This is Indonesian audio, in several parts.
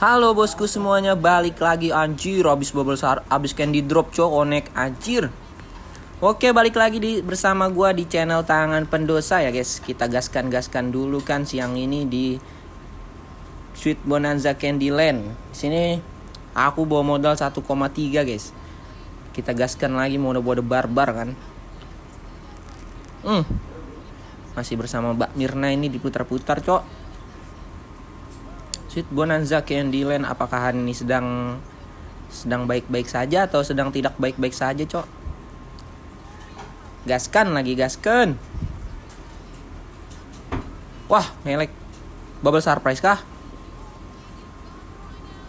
Halo bosku semuanya, balik lagi. Anjir Abis bubble sar, abis candy drop cok, onek. Anjir. Oke balik lagi di, bersama gua di channel Tangan Pendosa ya guys. Kita gaskan-gaskan dulu kan siang ini di Sweet Bonanza Candyland sini aku bawa modal 1,3 guys. Kita gaskan lagi mode-mode barbar kan? Hmm. Masih bersama Mbak Mirna ini diputar-putar cok Sweet Bonanza Candyland apakah ini sedang sedang baik-baik saja atau sedang tidak baik-baik saja, Cok? Gaskan lagi, gaskan. Wah, ngelek. Bubble surprise kah?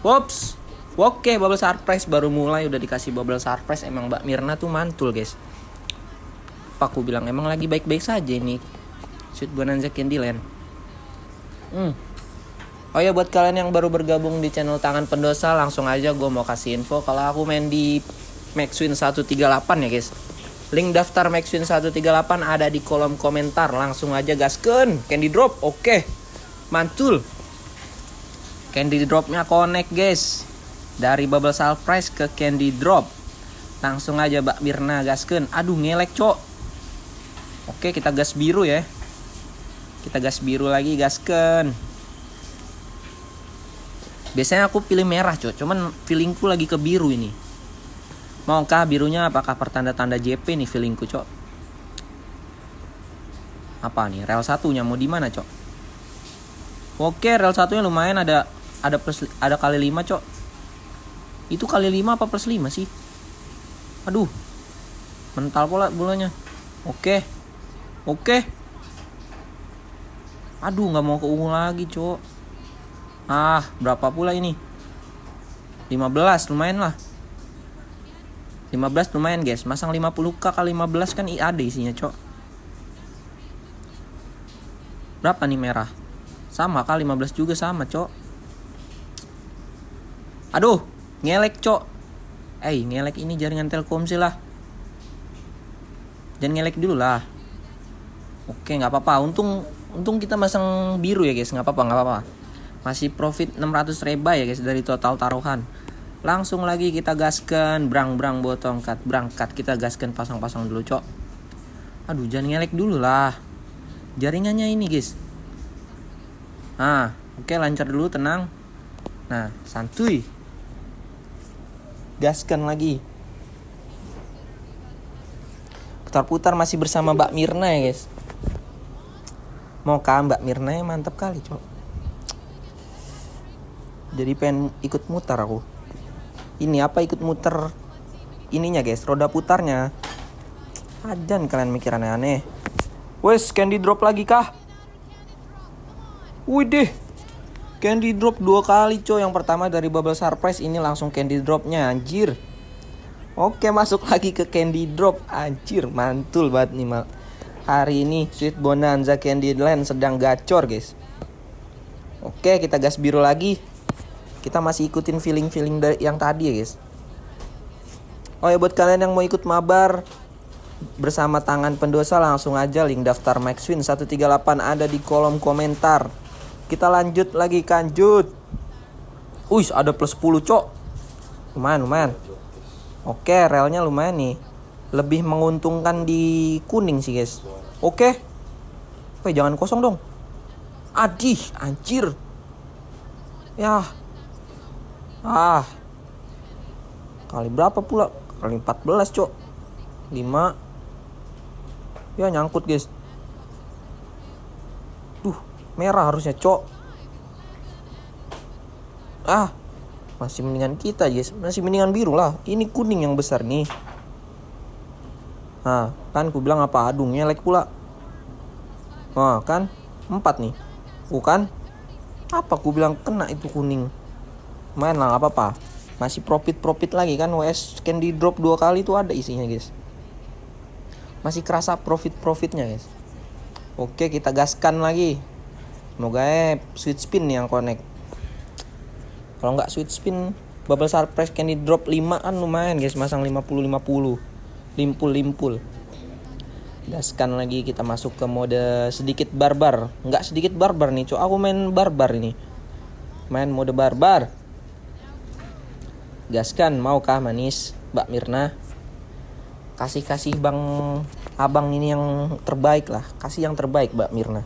Wops. Oke, bubble surprise baru mulai udah dikasih bubble surprise. Emang Mbak Mirna tuh mantul, guys. Apa aku bilang emang lagi baik-baik saja ini. Sweet Bonanza Candyland. Hmm. Oh ya buat kalian yang baru bergabung di channel Tangan Pendosa langsung aja gue mau kasih info kalau aku main di Maxwin 138 ya guys. Link daftar Maxwin 138 ada di kolom komentar. Langsung aja gasken. Candy drop. Oke. Mantul. Candy dropnya connect guys. Dari bubble surprise ke candy drop. Langsung aja Mbak Mirna gasken. Aduh ngelek cok. Oke kita gas biru ya. Kita gas biru lagi gasken. Biasanya aku pilih merah cok, cuman feelingku lagi ke biru ini. Maukah birunya apakah pertanda-tanda JP nih feelingku cok? Apa nih, rel satunya mau di mana cok? Oke, rel satunya lumayan ada ada plus ada kali 5 cok. Itu kali 5 apa plus 5 sih? Aduh. Mental pola bulanya. Oke. Oke. Aduh, nggak mau ke ungu lagi, cok. Ah, berapa pula ini? 15 lumayan lah. 15 lumayan guys. Masang 50k kali 15 kan ada isinya, Cok. Berapa nih merah? Sama kali 15 juga sama, Cok. Aduh, ngelek, Cok. Eh, ngelek ini jaringan Telkomsel lah. Jangan ngelek dulu lah. Oke, nggak apa-apa. Untung untung kita masang biru ya, guys. nggak apa-apa, nggak apa-apa masih profit 600 reba ya guys dari total taruhan. Langsung lagi kita gaskan brang brang tongkat berangkat kita gaskan pasang-pasang dulu cok. Aduh jangan ngelek dulu lah. Jaringannya ini guys. Ah oke lancar dulu tenang. Nah santuy. Gaskan lagi. Putar-putar masih bersama Mbak Mirna ya guys. Mau kah Mbak Mirna mantap kali cok jadi pengen ikut muter aku. Ini apa ikut muter? Ininya guys roda putarnya. Ajan kalian mikir aneh-aneh wes candy drop lagi kah? Wih deh Candy drop dua kali coy. Yang pertama dari bubble surprise Ini langsung candy dropnya anjir. Oke masuk lagi ke candy drop. Anjir mantul banget nih mal. Hari ini Sweet Bonanza Candy Land sedang gacor guys. Oke kita gas biru lagi kita masih ikutin feeling-feeling yang tadi ya guys. Oh ya buat kalian yang mau ikut mabar bersama tangan pendosa langsung aja link daftar Maxwin 138 ada di kolom komentar. Kita lanjut lagi kanjut. Wih ada plus 10 cok. Lumayan lumayan. Oke relnya lumayan nih. Lebih menguntungkan di kuning sih guys. Oke. Wih jangan kosong dong. Adih anjir. Ya ah. Kali berapa pula? Kali 14 cok. 5 ya nyangkut guys. Duh merah harusnya cok. Ah. Masih mendingan kita guys. Masih mendingan biru lah. Ini kuning yang besar nih. Nah kan ku bilang apa adung nyelek pula. Nah kan? Empat nih. Bukan? Apa ku bilang kena itu kuning main lah apa-apa. Masih profit profit lagi kan WS candy drop dua kali itu ada isinya guys. Masih kerasa profit profitnya guys. Oke kita gaskan lagi. Semoga eh sweet spin yang connect. Kalau nggak sweet spin bubble surprise candy drop 5 kan lumayan guys. Masang 50 50 limpul limpul gaskan lagi kita masuk ke mode sedikit barbar. Nggak sedikit barbar nih cok. Aku main barbar ini. Main mode barbar gaskan maukah manis Mbak Mirna? Kasih kasih bang abang ini yang terbaik lah. Kasih yang terbaik Mbak Mirna.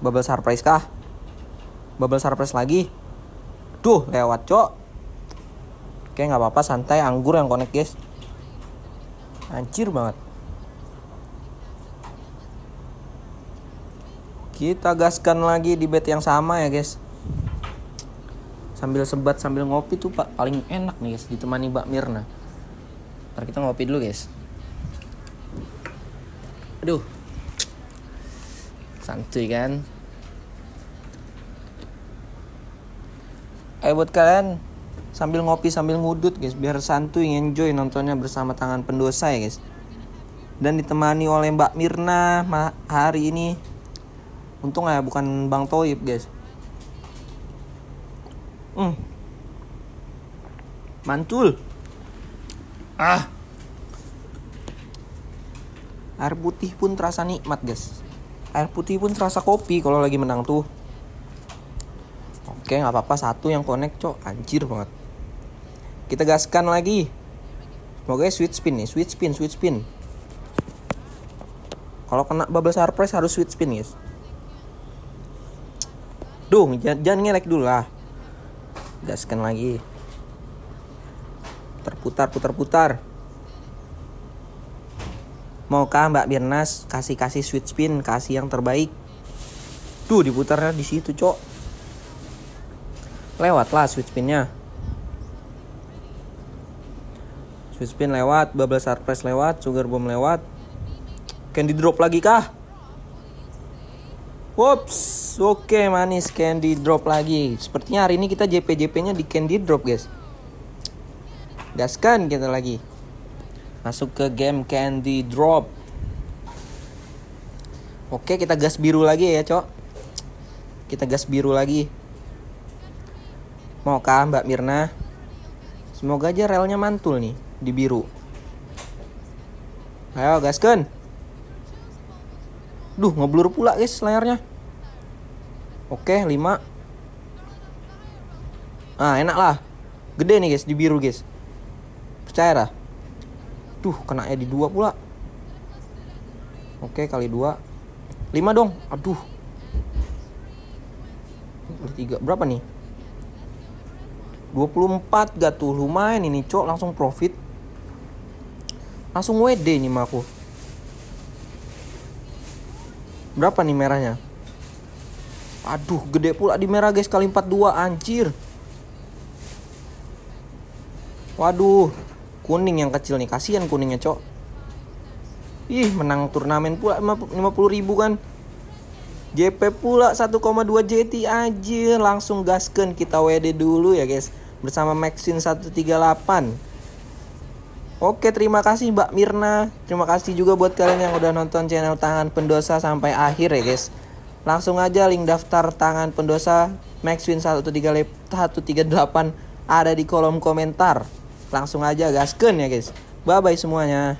Bubble surprise kah? Bubble surprise lagi? Duh lewat cok. Oke nggak apa-apa santai anggur yang connect guys. Anjir banget. Kita gaskan lagi di bed yang sama ya guys sambil sebat sambil ngopi tuh pak paling enak nih guys ditemani Mbak Mirna. Ntar kita ngopi dulu guys. Aduh. Santuy kan? Ayo buat kalian Sambil ngopi sambil ngudut guys Biar santuy enjoy nontonnya bersama tangan pendosa ya guys. Dan ditemani oleh Mbak Mirna hari ini. Untung ya bukan Bang Toib guys Hmm. Mantul. Ah. Air putih pun terasa nikmat guys. Air putih pun terasa kopi kalau lagi menang tuh. Oke nggak apa-apa. Satu yang connect cok. Anjir banget. Kita gaskan lagi. Semoga sweet spin nih. Sweet spin sweet spin. Kalau kena bubble surprise harus sweet spin guys. Duh, jangan, jangan ngelek dulu lah. Gaskan lagi. Terputar putar putar. Maukah Mbak Birnas kasih kasih sweet spin kasih yang terbaik? Tuh diputarnya di situ cok. Lewatlah sweet spinnya. Sweet spin lewat bubble surprise lewat sugar bomb lewat. Candy drop lagi kah Whoops, oke manis candy drop lagi. Sepertinya hari ini kita JP-JP-nya di candy drop, guys. Gaskan kita lagi. Masuk ke game Candy Drop. Oke, kita gas biru lagi ya, Cok. Kita gas biru lagi. Maukah Mbak Mirna? Semoga aja relnya mantul nih di biru. Ayo, gaskan. Duh, ngeblur pula guys layarnya. Oke, 5. Ah, enak lah. Gede nih guys di biru guys. Percaya dah. Duh, kena di dua pula. Oke, kali dua. Lima dong. Aduh. Tiga. Berapa nih? 24 gak tuh. Lumayan ini, Cok. Langsung profit. Langsung WD nih mah aku. Berapa nih merahnya? Aduh, gede pula di merah guys. Kali 42 anjir. Waduh, kuning yang kecil nih. Kasihan kuningnya cok. Ih menang turnamen pula 50 ribu kan. JP pula 1,2 JT aja langsung gasken kita WD dulu ya guys. Bersama Maxin 138 Oke terima kasih Mbak Mirna. Terima kasih juga buat kalian yang udah nonton channel Tangan Pendosa sampai akhir ya guys. Langsung aja link daftar Tangan Pendosa Maxwin 138 ada di kolom komentar. Langsung aja gasken ya guys. Bye bye semuanya